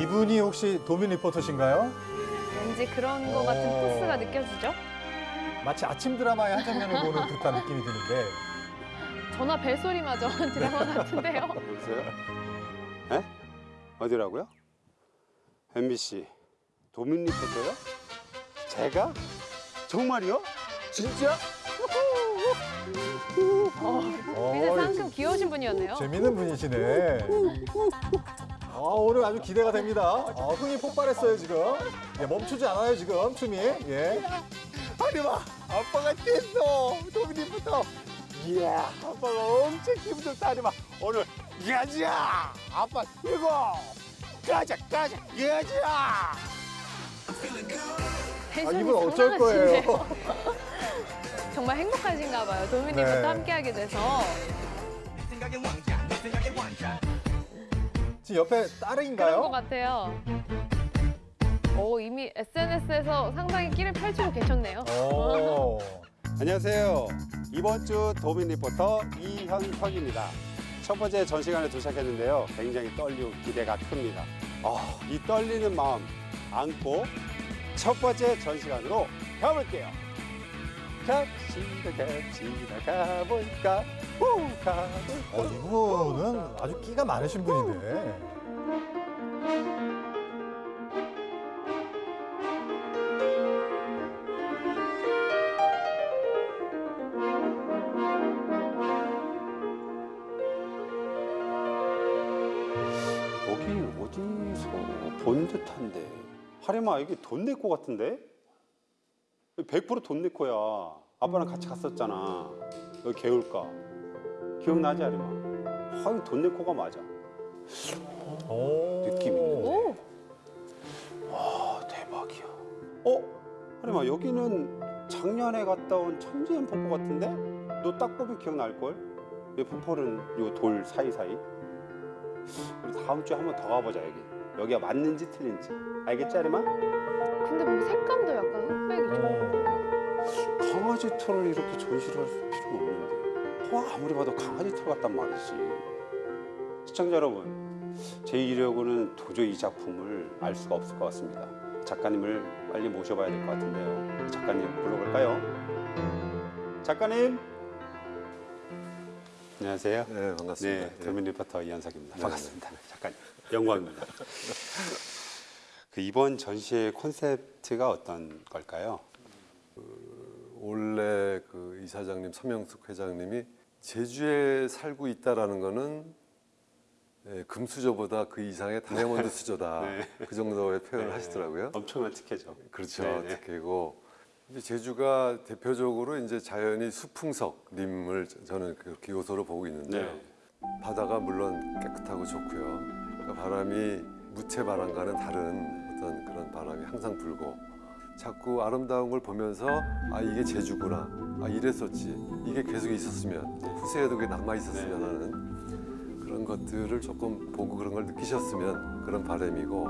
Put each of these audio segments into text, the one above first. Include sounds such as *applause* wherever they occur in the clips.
이분이 혹시 도민 리포터신가요? 왠지 그런 거 같은 어. 포스가 느껴지죠? 마치 아침 드라마의 한 장면을 보는 듯한 느낌이 드는데 전화 벨소리마저 *laughs* 드라마 같은데요. 여보세요? 에? 어디라고요? MBC 도민 리포터요? 제가? 정말요? 진짜? 어, 굉장히 상큼 귀여우신 분이었네요. 재밌는 분이시네. 아, 오늘 아주 기대가 됩니다. 아, 흥이 폭발했어요, 지금. 예, 멈추지 않아요, 지금, 춤이. 예. 하리마 아빠가 됐어 리포터 이야 아빠가 엄청 기분 좋다 하리마 오늘 가자 아빠 이거 가자 가자 가자 아, 이분 어쩔 거예요? *laughs* 정말 행복하신가 봐요. 도민님부터 네. 함께하게 돼서. 지금 옆에 그런 것 딸인가요? 같아요. 오, 이미 SNS에서 상당히 끼를 펼치고 계셨네요. 오. *laughs* 안녕하세요 이번 주 도민 리포터 이현석입니다 첫 번째 전시관에 도착했는데요 굉장히 떨리고 기대가 큽니다 아, 이 떨리는 마음 안고 첫 번째 전시관으로 가볼게요 갑시다 갑시다 가볼까 후 가볼까 어, 이분은 아주 끼가 많으신 분인데. 여기 어디서 본 듯한데 하림아 여기 돈 내고 같은데? 100%돈 내고야 아빠랑 같이 갔었잖아 여기 개울가 기억나지 하림아? 하긴 돈 내고가 맞아 오. 느낌이 있는데. 오, 아 대박이야 어? 하림아 여기는 작년에 갔다 온 천지연 폭포 같은데? 너 딱 보면 기억날걸? 이 폭포는 요 돌 사이사이 우리 다음 주에 한 번 더 가보자 여기 여기가 맞는지 틀린지 알겠지 하림아? 근데 뭐 색감도 약간 흑백이죠. 오. 강아지 털을 이렇게 전시를 할 필요가 없는데 어, 아무리 봐도 강아지 털 같단 말이지 시청자 여러분 제 이력으로는 도저히 이 작품을 알 수가 없을 것 같습니다 작가님을 빨리 모셔봐야 될 것 같은데요 작가님 불러볼까요? 작가님 안녕하세요 네, 반갑습니다. 네, 도민 리포터 이현석입니다. 네, 반갑습니다. 잠깐 영광입니다. 그 이번 전시의 콘셉트가 어떤 걸까요? 원래 그 이사장님 서명숙 회장님이 제주에 살고 있다라는 거는 예, 금수저보다 그 이상의 다이아몬드 *laughs* 수저다. 네. 그 정도의 표현을 네. 하시더라고요. 엄청난 특혜죠. 그렇죠. 네, 네. 특히고 이제 제주가 대표적으로 이제 자연이 수풍석림을 저는 그렇게 요소로 보고 있는데요. 네. 바다가 물론 깨끗하고 좋고요. 그러니까 바람이 무채 바람과는 다른 어떤 그런 바람이 항상 불고 자꾸 아름다운 걸 보면서 아 이게 제주구나 아 이랬었지 이게 계속 있었으면 후세에도 그게 남아 있었으면 네. 하는 그런 것들을 조금 보고 그런 걸 느끼셨으면 그런 바람이고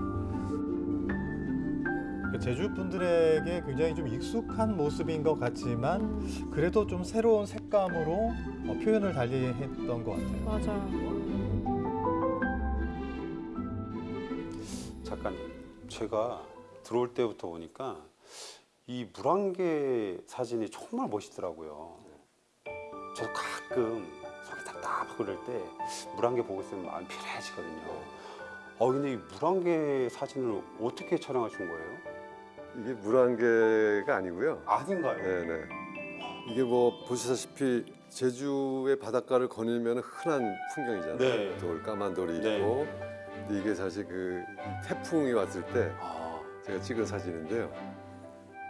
그 제주 분들에게 굉장히 좀 익숙한 모습인 것 같지만 그래도 좀 새로운 색감으로 어, 표현을 달리했던 것 같아요. 맞아요. 제가 들어올 때부터 보니까 이 물안개 사진이 정말 멋있더라고요. 저도 가끔 속이 답답하고 그럴 때 물안개 보고 있으면 마음이 편해지거든요. 어, 근데 이 물안개 사진을 어떻게 촬영하신 거예요? 이게 물안개가 아니고요. 아닌가요? 네네. 이게 뭐 보시다시피 제주의 바닷가를 거닐면 흔한 풍경이잖아요. 네. 돌 까만 돌이 네. 있고 근데 이게 사실 그 태풍이 왔을 때 아, 제가 찍은 사진인데요.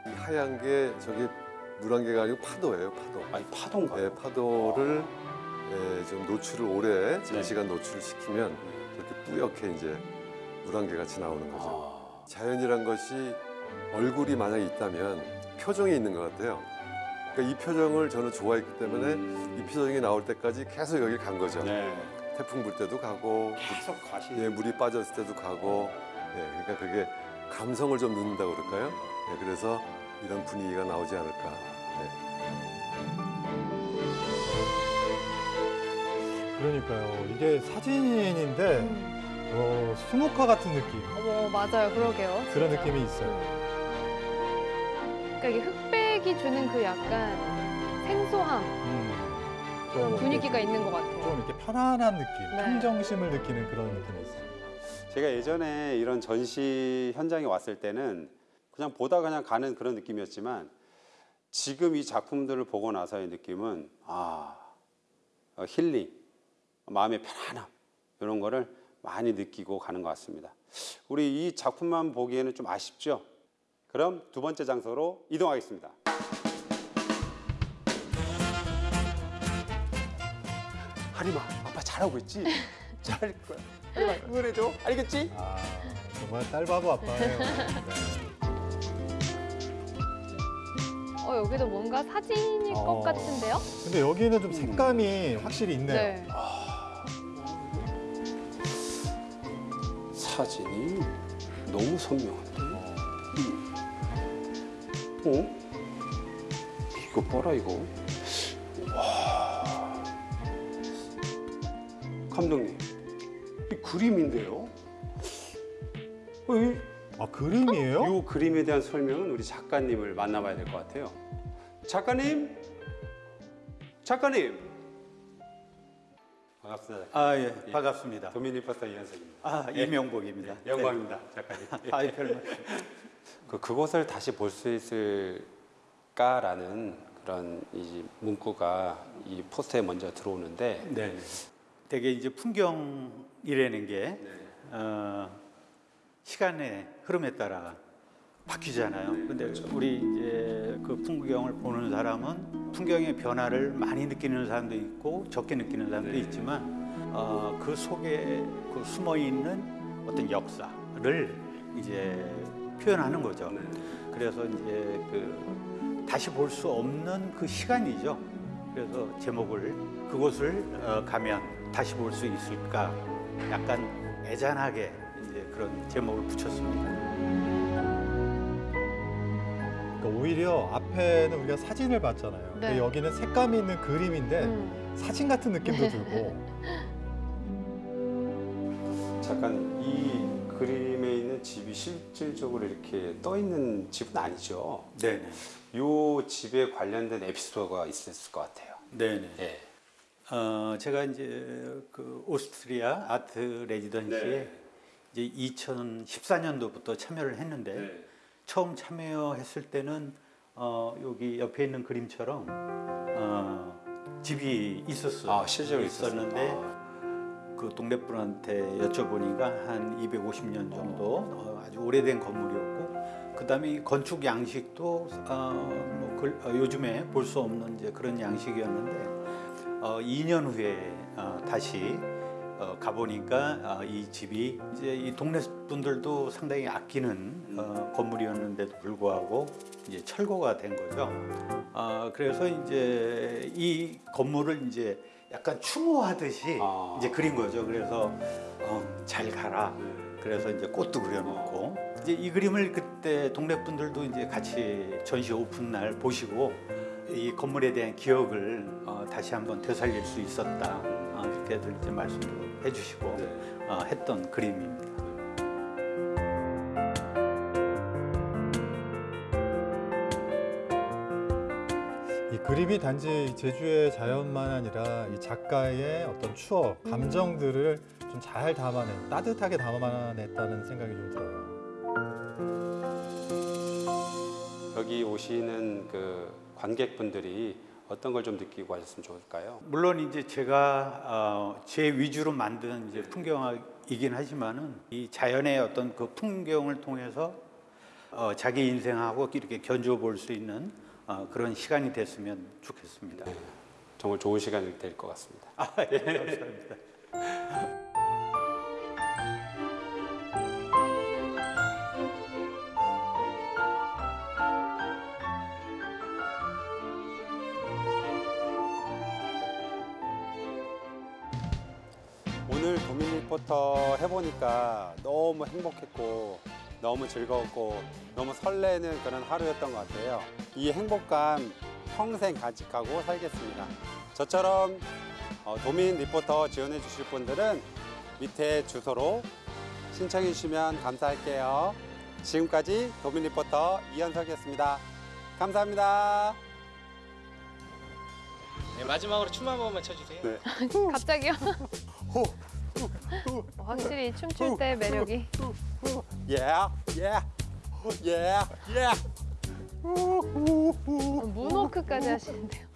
이 하얀 게 저게 물안개가 아니고 파도예요. 파도. 아니 파도인가요? 네, 파도를 예, 좀 노출을 오래 네. 장시간 노출을 시키면 이렇게 뿌옇게 이제 물안개 같이 나오는 거죠. 아, 자연이란 것이 얼굴이 만약에 있다면 표정이 있는 것 같아요. 그러니까 이 표정을 저는 좋아했기 때문에 이 표정이 나올 때까지 계속 여기 간 거죠. 네. 태풍 불 때도 가고, 계속 가시. 예, 물이 빠졌을 때도 가고, 예, 그러니까 그게 감성을 좀 넣는다고 그럴까요? 예, 그래서 이런 분위기가 나오지 않을까. 예. 그러니까요. 이게 사진인데 음. 어, 수묵화 같은 느낌 어머 맞아요 그러게요. 그런 진짜. 느낌이 있어요. 그러니까 이게 흑백이 주는 그 약간 생소함 좀 분위기가 있는 것 같아요. 좀 이렇게 편안한 느낌, 네. 평정심을 느끼는 그런 느낌이 있어요. 제가 예전에 이런 전시 현장에 왔을 때는 그냥 보다 그냥 가는 그런 느낌이었지만 지금 이 작품들을 보고 나서의 느낌은 아 어, 힐링, 마음의 편안함 이런 거를 많이 느끼고 가는 것 같습니다. 우리 이 작품만 보기에는 좀 아쉽죠? 그럼 두 번째 장소로 이동하겠습니다. 하리마, 아빠 잘하고 있지? *laughs* 잘할 거야. 하리마, 응원해줘. 알겠지? 아, 정말 딸 바보 아빠예요. 네. 어 여기도 뭔가 사진일 어. 것 같은데요? 근데 여기는 좀 색감이 확실히 있네요. 네. 사진이 너무 선명한데? 어? 이거 봐라 이거. 와. 감독님, 이 그림인데요? 어, 이, 아 그림이에요? 이 그림에 대한 설명은 우리 작가님을 만나봐야 될 것 같아요. 작가님, 작가님. 반갑습니다. 작가님. 아, 예, 반갑습니다. 도미니퍼스터 이현석입니다. 아, 이명복입니다. 영광입니다, 작가님. 네. *laughs* 아, 별 말씀. 그 그곳을 다시 볼 수 있을까라는 그런 이 문구가 이 포스터에 먼저 들어오는데 네. 되게 이제 풍경이라는 게 어, 시간의 흐름에 따라 바뀌잖아요. 근데 우리 이제 그 풍경을 보는 사람은 풍경의 변화를 많이 느끼는 사람도 있고 적게 느끼는 사람도 있지만 어, 그 속에 그 숨어 있는 어떤 역사를 이제 표현하는 거죠. 그래서 이제 그 다시 볼 수 없는 그 시간이죠. 그래서 제목을 그곳을 어, 가면 다시 볼 수 있을까 약간 애잔하게 이제 그런 제목을 붙였습니다. 그러니까 오히려 앞에는 우리가 사진을 봤잖아요. 근데 네. 여기는 색감이 있는 그림인데 음. 사진 같은 느낌도 *laughs* 들고 잠깐 이 그림에 있는 집이 실질적으로 이렇게 떠 있는 집은 아니죠. 네네. 이 집에 관련된 에피소드가 있었을 것 같아요. 네네. 예. 어, 제가 이제 그 오스트리아 아트 레지던시에 네. 이제 2014년도부터 참여를 했는데 네. 처음 참여했을 때는 어, 여기 옆에 있는 그림처럼 어, 집이 있었어요. 아 실제로 있었는데 있었는데 아, 그 동네 분한테 여쭤보니까 한 250년 정도 어, 아주 오래된 건물이었고 그 다음에 이 건축 양식도 어, 뭐 글- 어, 요즘에 볼 수 없는 이제 그런 양식이었는데 어, 2년 후에 어, 다시 어, 가보니까 어, 이 집이 이제 이 동네 분들도 상당히 아끼는 어, 건물이었는데도 불구하고 이제 철거가 된 거죠. 아 그래서 이제 이 건물을 이제 약간 추모하듯이 아. 이제 그린 거죠. 그래서 어, 잘 가라. 그래서 이제 꽃도 그려놓고 이제 이 그림을 그때 동네 분들도 이제 같이 전시 오픈 날 보시고 이 건물에 대한 기억을 어, 다시 한번 되살릴 수 있었다. 어, 이렇게들 이제 말씀도 해주시고 어, 했던 그림입니다. 그림이 단지 제주의 자연만 아니라 이 작가의 어떤 추억, 감정들을 좀 잘 담아낸, 따뜻하게 담아냈다는 생각이 좀 들어요. 여기 오시는 그 관객분들이 어떤 걸 좀 느끼고 하셨으면 좋을까요? 물론 이제 제가 어, 제 위주로 만든 이제 풍경이긴 하지만은 이 자연의 어떤 그 풍경을 통해서 어, 자기 인생하고 이렇게 견주어 볼 수 있는 어, 그런 시간이 됐으면 좋겠습니다. 정말 좋은 시간이 될 것 같습니다. 아, 예, 감사합니다. 오늘 도민 리포터 해보니까 너무 행복했고 너무 즐거웠고 너무 설레는 그런 하루였던 것 같아요. 이 행복감 평생 간직하고 살겠습니다. 저처럼 어, 도민 리포터 지원해 주실 분들은 밑에 주소로 신청해 주시면 감사할게요. 지금까지 도민 리포터 이현석이었습니다. 감사합니다. 네, 마지막으로 춤 한 번만 춰주세요. 네. *laughs* 갑자기요? 확실히 춤출 때 매력이. 예, 예, 예, 예. 문워크까지 하시는데요.